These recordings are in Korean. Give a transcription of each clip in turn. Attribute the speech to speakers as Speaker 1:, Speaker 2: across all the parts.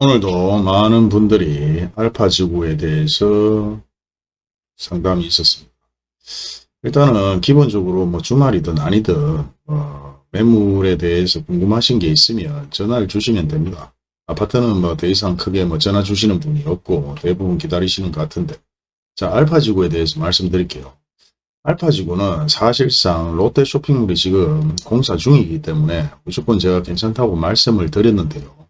Speaker 1: 오늘도 많은 분들이 알파지구에 대해서 상담이 있었습니다. 일단은 기본적으로 뭐 주말이든 아니든 어, 매물에 대해서 궁금하신 게 있으면 전화를 주시면 됩니다. 아파트는 뭐 더 이상 크게 뭐 전화 주시는 분이 없고 대부분 기다리시는 것 같은데 자 알파지구에 대해서 말씀드릴게요. 알파지구는 사실상 롯데 쇼핑몰이 지금 공사 중이기 때문에 무조건 제가 괜찮다고 말씀을 드렸는데요.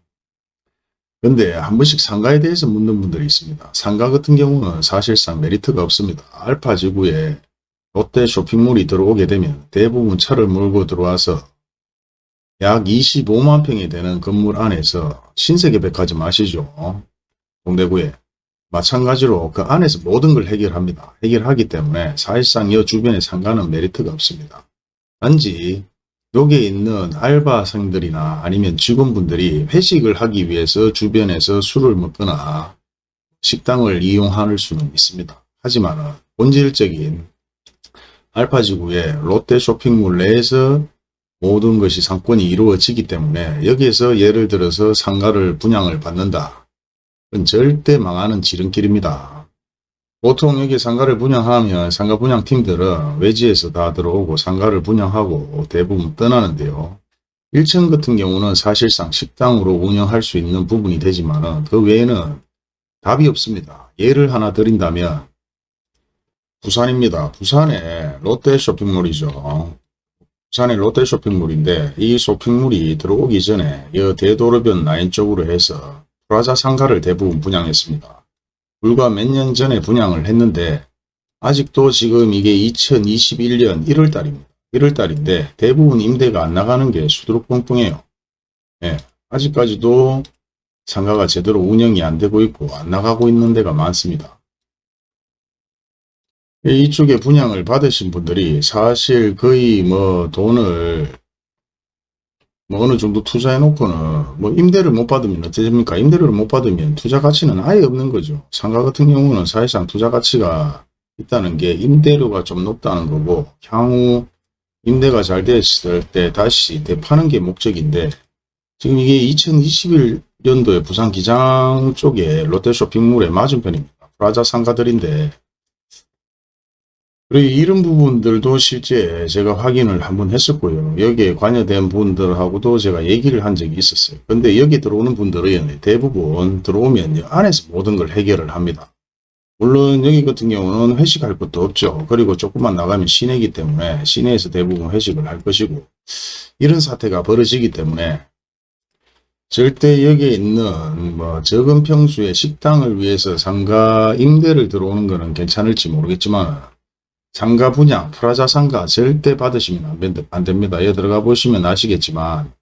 Speaker 1: 근데 한 번씩 상가에 대해서 묻는 분들이 있습니다. 상가 같은 경우는 사실상 메리트가 없습니다. 알파지구에 롯데 쇼핑몰이 들어오게 되면 대부분 차를 몰고 들어와서 약 25만 평이 되는 건물 안에서 신세계 백화점 아시죠? 동대구에. 마찬가지로 그 안에서 모든 걸 해결합니다. 해결하기 때문에 사실상 이 주변의 상가는 메리트가 없습니다. 단지 여기에 있는 알바생들이나 아니면 직원분들이 회식을 하기 위해서 주변에서 술을 먹거나 식당을 이용할 수는 있습니다. 하지만 본질적인 알파지구의 롯데 쇼핑몰 내에서 모든 것이 상권이 이루어지기 때문에 여기에서 예를 들어서 상가를 분양을 받는다. 절대 망하는 지름길입니다. 보통 여기 상가를 분양하면 상가 분양팀들은 외지에서 다 들어오고 상가를 분양하고 대부분 떠나는데요. 1층 같은 경우는 사실상 식당으로 운영할 수 있는 부분이 되지만 그 외에는 답이 없습니다. 예를 하나 드린다면 부산입니다. 부산에 롯데 쇼핑몰이죠. 부산의 롯데 쇼핑몰인데 이 쇼핑몰이 들어오기 전에 이 대도로변 라인 쪽으로 해서 프라자 상가를 대부분 분양했습니다. 불과 몇 년 전에 분양을 했는데 아직도 지금 이게 2021년 1월 달입니다. 1월 달인데 대부분 임대가 안 나가는 게 수두룩 뻥뻥해요. 예, 아직까지도 상가가 제대로 운영이 안 되고 있고 안 나가고 있는 데가 많습니다. 이쪽에 분양을 받으신 분들이 사실 거의 뭐 돈을 뭐 어느 정도 투자해 놓고는 뭐 임대를 못 받으면 어떻습니까? 임대를 못 받으면 투자 가치는 아예 없는 거죠. 상가 같은 경우는 사실상 투자 가치가 있다는 게 임대료가 좀 높다는 거고 향후 임대가 잘 됐을 때 다시 대파는 게 목적인데 지금 이게 2021년도에 부산 기장 쪽에 롯데 쇼핑몰의 맞은편입니다. 프라자 상가들인데 그리고 이런 부분들도 실제 제가 확인을 한번 했었고요. 여기에 관여된 분들하고도 제가 얘기를 한 적이 있었어요. 근데 여기 들어오는 분들은 대부분 들어오면 안에서 모든 걸 해결을 합니다. 물론 여기 같은 경우는 회식할 것도 없죠. 그리고 조금만 나가면 시내이기 때문에 시내에서 대부분 회식을 할 것이고 이런 사태가 벌어지기 때문에 절대 여기에 있는 뭐 적은 평수의 식당을 위해서 상가 임대를 들어오는 것은 괜찮을지 모르겠지만 상가 분양, 프라자 상가 절대 받으시면 안 됩니다. 여기 들어가 보시면 아시겠지만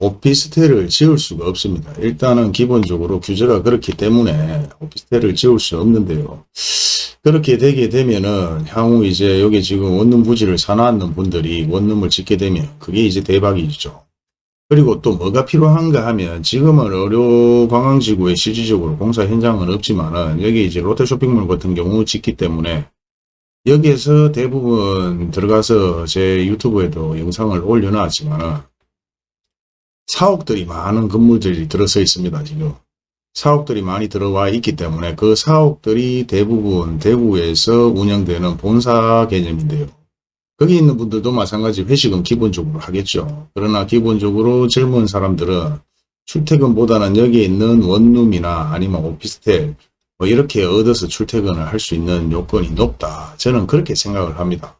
Speaker 1: 오피스텔을 지을 수가 없습니다. 일단은 기본적으로 규제가 그렇기 때문에 오피스텔을 지을 수 없는데요. 그렇게 되게 되면은 향후 이제 여기 지금 원룸 부지를 사놨는 분들이 원룸을 짓게 되면 그게 이제 대박이죠. 그리고 또 뭐가 필요한가 하면 지금은 의료 관광지구에 실질적으로 공사 현장은 없지만은 여기 이제 롯데 쇼핑몰 같은 경우 짓기 때문에 여기에서 대부분 들어가서 제 유튜브에도 영상을 올려놨지만 사옥들이 많은 건물들이 들어서 있습니다. 지금 사옥들이 많이 들어와 있기 때문에 그 사옥들이 대부분 대구에서 운영되는 본사 개념인데요. 거기 있는 분들도 마찬가지 회식은 기본적으로 하겠죠. 그러나 기본적으로 젊은 사람들은 출퇴근보다는 여기에 있는 원룸이나 아니면 오피스텔 뭐 이렇게 얻어서 출퇴근을 할 수 있는 요건이 높다. 저는 그렇게 생각을 합니다.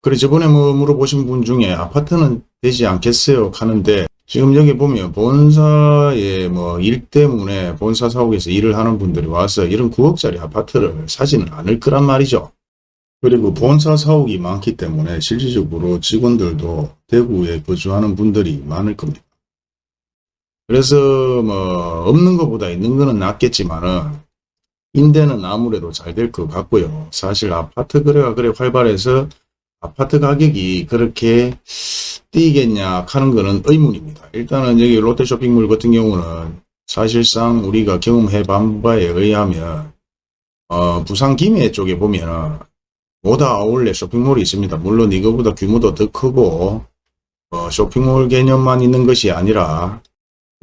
Speaker 1: 그래 저번에 뭐 물어보신 분 중에 아파트는 되지 않겠어요 하는데 지금 여기 보면 본사의 뭐 일 때문에 본사 사옥에서 일을 하는 분들이 와서 이런 9억짜리 아파트를 사지는 않을 거란 말이죠. 그리고 본사 사옥이 많기 때문에 실질적으로 직원들도 대구에 거주하는 분들이 많을 겁니다. 그래서 뭐 없는 것보다 있는 거는 낫겠지만은 임대는 아무래도 잘 될 것 같고요. 사실 아파트 거래가 그래 활발해서 아파트 가격이 그렇게 뛰겠냐 하는 거는 의문입니다. 일단은 여기 롯데 쇼핑몰 같은 경우는 사실상 우리가 경험해 본 바에 의하면 어, 부산 김해 쪽에 보면은 모다 아울렛 쇼핑몰이 있습니다. 물론 이거보다 규모도 더 크고 어, 쇼핑몰 개념만 있는 것이 아니라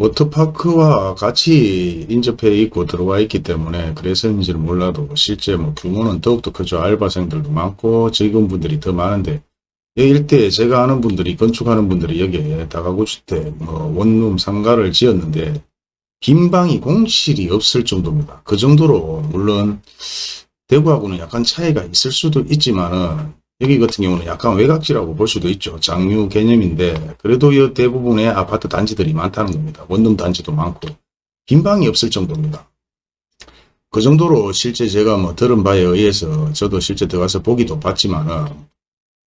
Speaker 1: 워터파크와 같이 인접해 있고 들어와 있기 때문에 그래서인지는 몰라도 실제 뭐 규모는 더욱더 크죠. 알바생들도 많고 직원분들이 더 많은데 이 일대에 제가 아는 분들이 건축하는 분들이 여기에 다가구 주택 뭐 원룸 상가를 지었는데 빈 방이 공실이 없을 정도입니다. 그 정도로 물론 대구하고는 약간 차이가 있을 수도 있지만은 여기 같은 경우는 약간 외곽지라고 볼 수도 있죠. 장유 개념인데 그래도 이 대부분의 아파트 단지들이 많다는 겁니다. 원룸 단지도 많고 빈 방이 없을 정도입니다. 그 정도로 실제 제가 뭐 들은 바에 의해서 저도 실제 들어가서 보기도 봤지만은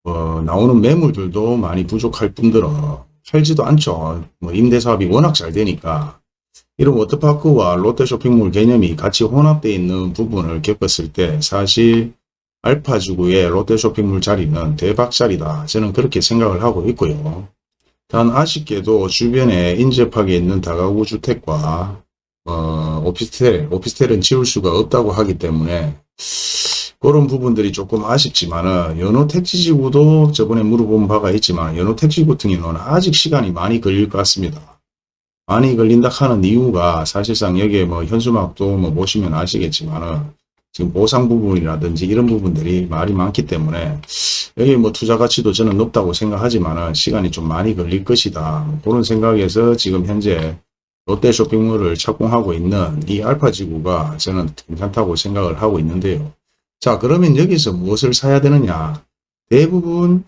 Speaker 1: 어, 나오는 매물들도 많이 부족할 뿐더러 팔지도 않죠. 뭐 임대 사업이 워낙 잘 되니까 이런 워터파크와 롯데 쇼핑몰 개념이 같이 혼합되어 있는 부분을 겪었을 때 사실 알파지구의 롯데 쇼핑몰 자리는 대박 자리다. 저는 그렇게 생각을 하고 있고요. 단 아쉽게도 주변에 인접하게 있는 다가구 주택과 어, 오피스텔, 오피스텔은 지울 수가 없다고 하기 때문에 그런 부분들이 조금 아쉽지만 은 연호 택지지구도 저번에 물어본 바가 있지만 연호 택지구 같은 경우는 아직 시간이 많이 걸릴 것 같습니다. 많이 걸린다 하는 이유가 사실상 여기에 뭐 현수막도 뭐 보시면 아시겠지만 은 지금 보상 부분이라든지 이런 부분들이 말이 많기 때문에 여기 뭐 투자 가치도 저는 높다고 생각하지만은 시간이 좀 많이 걸릴 것이다. 그런 생각에서 지금 현재 롯데 쇼핑몰을 착공하고 있는 이 알파지구가 저는 괜찮다고 생각을 하고 있는데요. 자 그러면 여기서 무엇을 사야 되느냐 대부분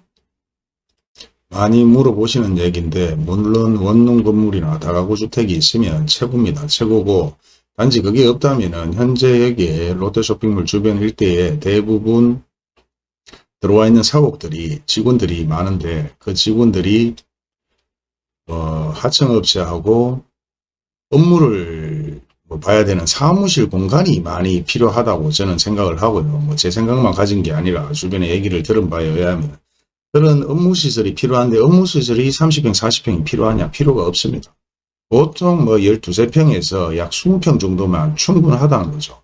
Speaker 1: 많이 물어보시는 얘기인데 물론 원룸 건물이나 다가구 주택이 있으면 최고입니다. 최고고 단지 그게 없다면은 현재 여기에 롯데 쇼핑몰 주변 일대에 대부분 들어와 있는 사옥들이 직원들이 많은데 그 직원들이 어, 하청업체하고 업무를 뭐 봐야 되는 사무실 공간이 많이 필요하다고 저는 생각을 하고요. 뭐 제 생각만 가진 게 아니라 주변에 얘기를 들은 바에 의하면 그런 업무시설이 필요한데 업무시설이 30평, 40평이 필요하냐? 필요가 없습니다. 보통 뭐 12, 평에서 약 20평 정도만 충분하다는 거죠.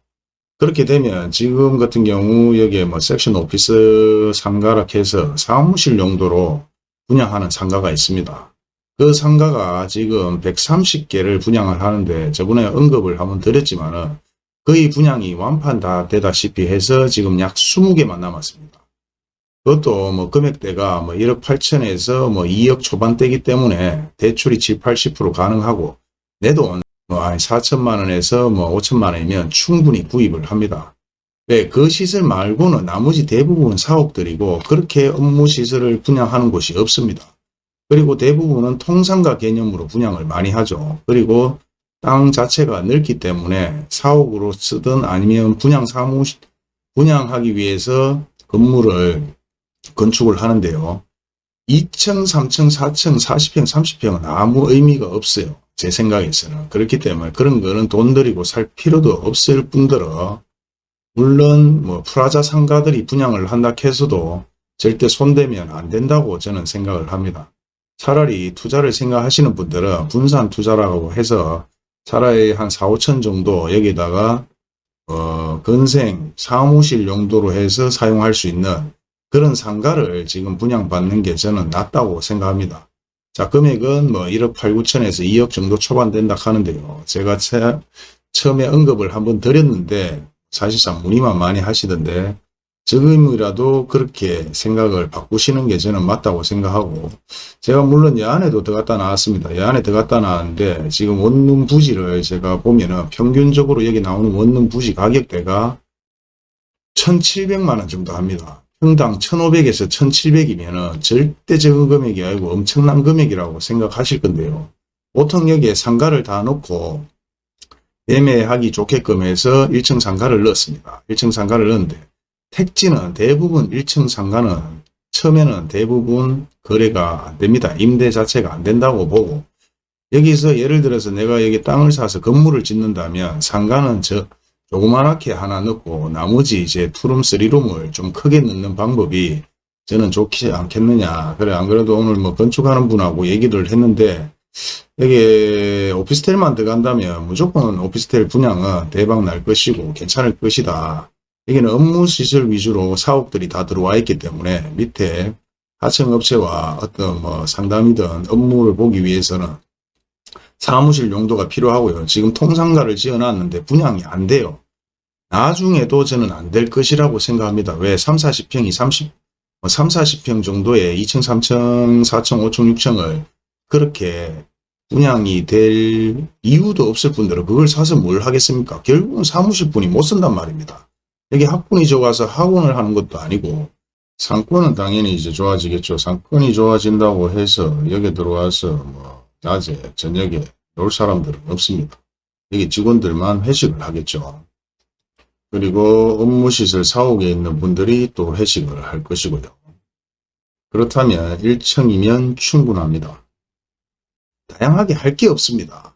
Speaker 1: 그렇게 되면 지금 같은 경우 여기에 뭐 섹션 오피스 상가라 해서 사무실 용도로 분양하는 상가가 있습니다. 그 상가가 지금 130개를 분양을 하는데 저번에 언급을 한번 드렸지만은 거의 분양이 완판 다 되다시피 해서 지금 약 20개만 남았습니다. 그것도 뭐 금액대가 뭐 1억 8천에서 뭐 2억 초반대이기 때문에 대출이 7, 80% 가능하고 내 돈 뭐 한 4천만 원에서 뭐 5천만 원이면 충분히 구입을 합니다. 네, 그 시설 말고는 나머지 대부분 사옥들이고 그렇게 업무 시설을 분양하는 곳이 없습니다. 그리고 대부분은 통상가 개념으로 분양을 많이 하죠. 그리고 땅 자체가 넓기 때문에 사옥으로 쓰든 아니면 분양 사무실 분양하기 위해서 건물을 건축을 하는데요. 2층, 3층, 4층, 40평, 30평은 아무 의미가 없어요. 제 생각에서는. 그렇기 때문에 그런 거는 돈 들이고 살 필요도 없을 뿐더러 물론 뭐 프라자 상가들이 분양을 한다 해서도 절대 손대면 안 된다고 저는 생각을 합니다. 차라리 투자를 생각하시는 분들은 분산 투자라고 해서 차라리 한 4, 5천 정도 여기다가 어, 건생 사무실 용도로 해서 사용할 수 있는 그런 상가를 지금 분양받는 게 저는 낫다고 생각합니다. 자 금액은 뭐 1억 8, 9천에서 2억 정도 초반 된다 하는데요. 제가 처, 처음에 언급을 한번 드렸는데 사실상 문의만 많이 하시던데 지금이라도 그렇게 생각을 바꾸시는 게 저는 맞다고 생각하고 제가 물론 여 안에도 들어갔다 나왔습니다. 여 안에 들어갔다 나왔는데 지금 원룸 부지를 제가 보면은 평균적으로 여기 나오는 원룸 부지 가격대가 1700만원 정도 합니다. 평당 1,500에서 1,700이면 절대 적은 금액이 아니고 엄청난 금액이라고 생각하실 건데요. 보통 여기에 상가를 다 넣고 매매하기 좋게끔 해서 1층 상가를 넣었습니다. 1층 상가를 넣었는데 택지는 대부분 1층 상가는 처음에는 대부분 거래가 안 됩니다. 임대 자체가 안 된다고 보고 여기서 예를 들어서 내가 여기 땅을 사서 건물을 짓는다면 상가는 저 조그만하게 하나 넣고 나머지 이제 투룸, 쓰리룸을 좀 크게 넣는 방법이 저는 좋지 않겠느냐. 그래 안 그래도 오늘 뭐 건축하는 분하고 얘기를 했는데 여기 오피스텔만 들어간다면 무조건 오피스텔 분양은 대박 날 것이고 괜찮을 것이다. 여기는 업무 시설 위주로 사옥들이 다 들어와 있기 때문에 밑에 하청업체와 어떤 뭐 상담이든 업무를 보기 위해서는 사무실 용도가 필요하고요. 지금 통상가를 지어놨는데 분양이 안 돼요. 나중에도 저는 안 될 것이라고 생각합니다. 왜 3, 40평이 30, 3, 40평 정도의 2층, 3층, 4층, 5층, 6층을 그렇게 분양이 될 이유도 없을 뿐더러 그걸 사서 뭘 하겠습니까? 결국은 사무실 분이 못 쓴단 말입니다. 여기 학군이 좋아서 학원을 하는 것도 아니고 상권은 당연히 이제 좋아지겠죠. 상권이 좋아진다고 해서 여기 들어와서 뭐 낮에 저녁에 놀 사람들은 없습니다. 여기 직원들만 회식을 하겠죠. 그리고 업무시설 사옥에 있는 분들이 또 회식을 할 것이고요. 그렇다면 1층이면 충분합니다. 다양하게 할 게 없습니다.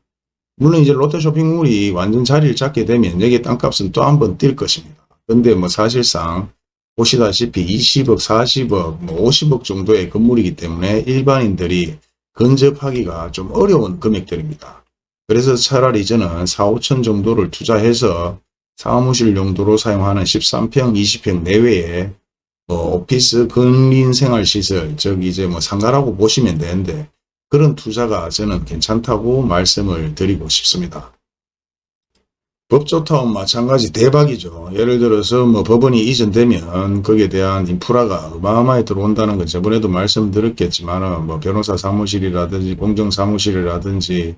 Speaker 1: 물론 이제 롯데 쇼핑몰이 완전 자리를 잡게 되면 여기 땅값은 또 한 번 뛸 것입니다. 근데 뭐 사실상 보시다시피 20억, 40억, 뭐 50억 정도의 건물이기 때문에 일반인들이 근접하기가 좀 어려운 금액들입니다. 그래서 차라리 저는 4, 5천 정도를 투자해서 사무실 용도로 사용하는 13평, 20평 내외의 뭐 오피스 근린 생활시설, 즉 이제 뭐 상가라고 보시면 되는데 그런 투자가 저는 괜찮다고 말씀을 드리고 싶습니다. 법조타운 마찬가지 대박이죠. 예를 들어서 뭐 법원이 이전되면 거기에 대한 인프라가 어마어마하게 들어온다는 건 저번에도 말씀드렸겠지만 뭐 변호사 사무실이라든지 공정 사무실이라든지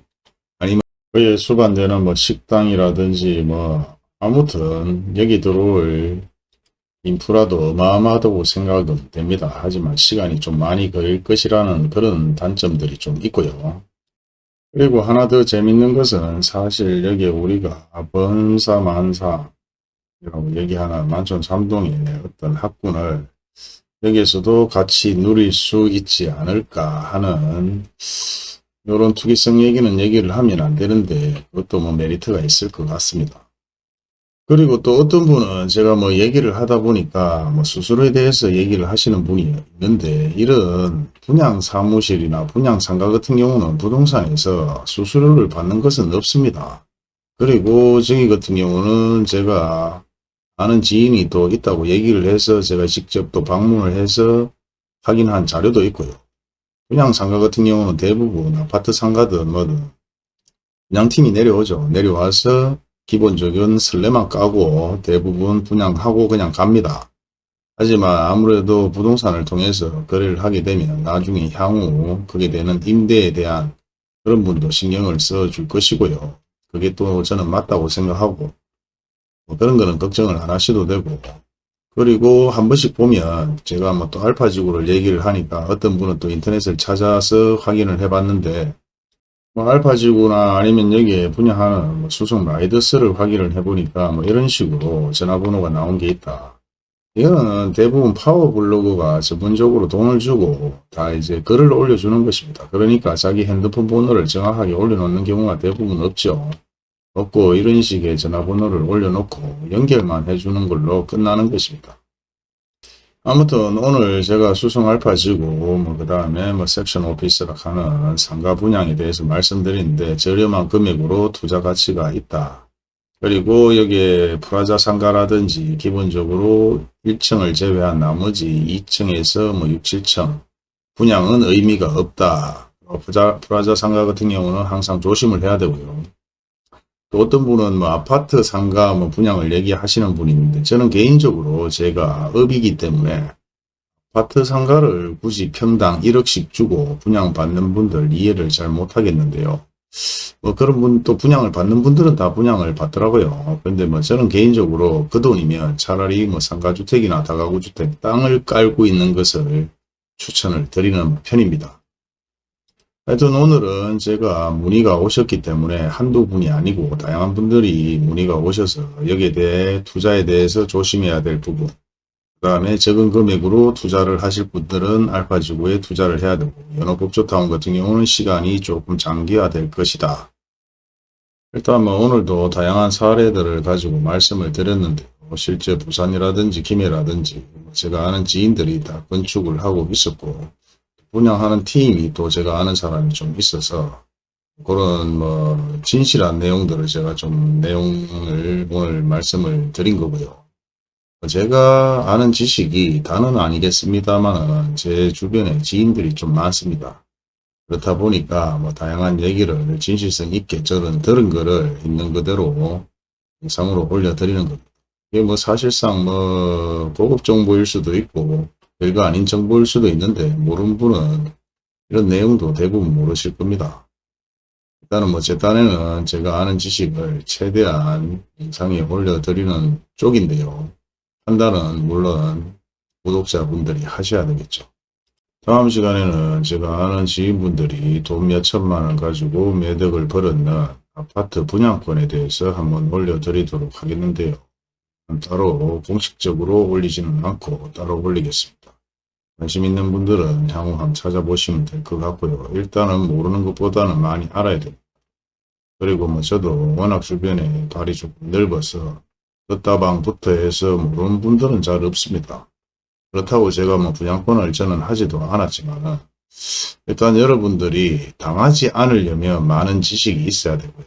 Speaker 1: 아니면 그에 수반되는 뭐 식당이라든지 뭐 아무튼 여기 들어올 인프라도 어마어마하다고 생각은 됩니다. 하지만 시간이 좀 많이 걸릴 것이라는 그런 단점들이 좀 있고요. 그리고 하나 더 재밌는 것은 사실 여기 우리가 번사만사 라고 얘기하는 만촌 삼동의 어떤 학군을 여기에서도 같이 누릴 수 있지 않을까 하는 이런 투기성 얘기는 얘기를 하면 안 되는데 그것도 뭐 메리트가 있을 것 같습니다. 그리고 또 어떤 분은 제가 뭐 얘기를 하다 보니까 뭐 수수료에 대해서 얘기를 하시는 분이 있는데 이런 분양 사무실이나 분양 상가 같은 경우는 부동산에서 수수료를 받는 것은 없습니다. 그리고 저기 같은 경우는 제가 아는 지인이 또 있다고 얘기를 해서 제가 직접 또 방문을 해서 확인한 자료도 있고요. 분양 상가 같은 경우는 대부분 아파트 상가든 뭐든 분양팀이 내려오죠. 내려와서 기본적인 설레만 까고 대부분 분양하고 그냥 갑니다. 하지만 아무래도 부동산을 통해서 거래를 하게 되면 나중에 향후 그게 되는 임대에 대한 그런 분도 신경을 써 줄 것이고요. 그게 또 저는 맞다고 생각하고 뭐 그런 거는 걱정을 안 하셔도 되고 그리고 한 번씩 보면 제가 뭐 또 알파지구를 얘기를 하니까 어떤 분은 또 인터넷을 찾아서 확인을 해봤는데 뭐 알파지구나 아니면 여기에 분양하는 뭐 수송 라이더스를 확인을 해보니까 뭐 이런 식으로 전화번호가 나온 게 있다. 이거는 대부분 파워블로그가 전문적으로 돈을 주고 다 이제 글을 올려주는 것입니다. 그러니까 자기 핸드폰 번호를 정확하게 올려놓는 경우가 대부분 없죠. 없고 이런 식의 전화번호를 올려놓고 연결만 해주는 걸로 끝나는 것입니다. 아무튼 오늘 제가 수성 알파 지구 뭐그 다음에 뭐 섹션 오피스라 하는 상가 분양에 대해서 말씀드리는데 저렴한 금액으로 투자 가치가 있다. 그리고 여기에 프라자 상가라든지 기본적으로 1층을 제외한 나머지 2층에서 뭐 6, 7층 분양은 의미가 없다. 어, 프라자 상가 같은 경우는 항상 조심을 해야 되고요. 또 어떤 분은 뭐 아파트 상가 뭐 분양을 얘기하시는 분이 있는데 저는 개인적으로 제가 업이기 때문에 아파트 상가를 굳이 평당 1억씩 주고 분양받는 분들 이해를 잘 못하겠는데요. 뭐 그런 분 또 분양을 받는 분들은 다 분양을 받더라고요. 근데 뭐 저는 개인적으로 그 돈이면 차라리 뭐 상가주택이나 다가구주택 땅을 깔고 있는 것을 추천을 드리는 편입니다. 하여튼 오늘은 제가 문의가 오셨기 때문에 한두 분이 아니고 다양한 분들이 문의가 오셔서 여기에 대해 투자에 대해서 조심해야 될 부분 그 다음에 적은 금액으로 투자를 하실 분들은 알파지구에 투자를 해야 되고 연어법조타운 같은 경우는 시간이 조금 장기화될 것이다. 일단 뭐 오늘도 다양한 사례들을 가지고 말씀을 드렸는데 실제 부산이라든지 김해라든지 제가 아는 지인들이 다 건축을 하고 있었고 분양하는 팀이 또 제가 아는 사람이 좀 있어서 그런 뭐 진실한 내용들을 제가 좀 내용을 오늘 말씀을 드린 거고요. 제가 아는 지식이 다는 아니겠습니다만 제 주변에 지인들이 좀 많습니다. 그렇다 보니까 뭐 다양한 얘기를 진실성 있게 저는 들은 거를 있는 그대로 영상으로 올려드리는 겁니다. 이게 뭐 사실상 뭐 고급 정보일 수도 있고 별거 아닌 정보일 수도 있는데 모르는 분은 이런 내용도 대부분 모르실 겁니다. 일단은 뭐 제 딴에는 제가 아는 지식을 최대한 영상에 올려드리는 쪽인데요. 판단은 물론 구독자분들이 하셔야 되겠죠. 다음 시간에는 제가 아는 지인분들이 돈 몇천만 원 가지고 매덕을 벌었는 아파트 분양권에 대해서 한번 올려드리도록 하겠는데요. 따로 공식적으로 올리지는 않고 따로 올리겠습니다. 관심 있는 분들은 향후 한번 찾아보시면 될 것 같고요. 일단은 모르는 것보다는 많이 알아야 됩니다. 그리고 뭐 저도 워낙 주변에 발이 조금 넓어서 떴다방부터 해서 모르는 분들은 잘 없습니다. 그렇다고 제가 뭐 분양권을 저는 하지도 않았지만 일단 여러분들이 당하지 않으려면 많은 지식이 있어야 되고요.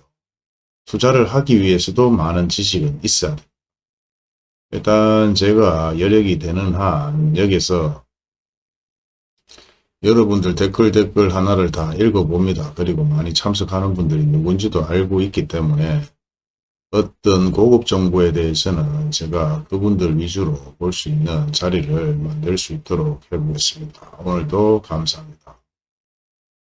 Speaker 1: 투자를 하기 위해서도 많은 지식은 있어야 돼요. 일단 제가 여력이 되는 한 여기서 여러분들 댓글 댓글 하나를 다 읽어봅니다. 그리고 많이 참석하는 분들이 누군지도 알고 있기 때문에 어떤 고급 정보에 대해서는 제가 그분들 위주로 볼 수 있는 자리를 만들 수 있도록 해보겠습니다. 오늘도 감사합니다.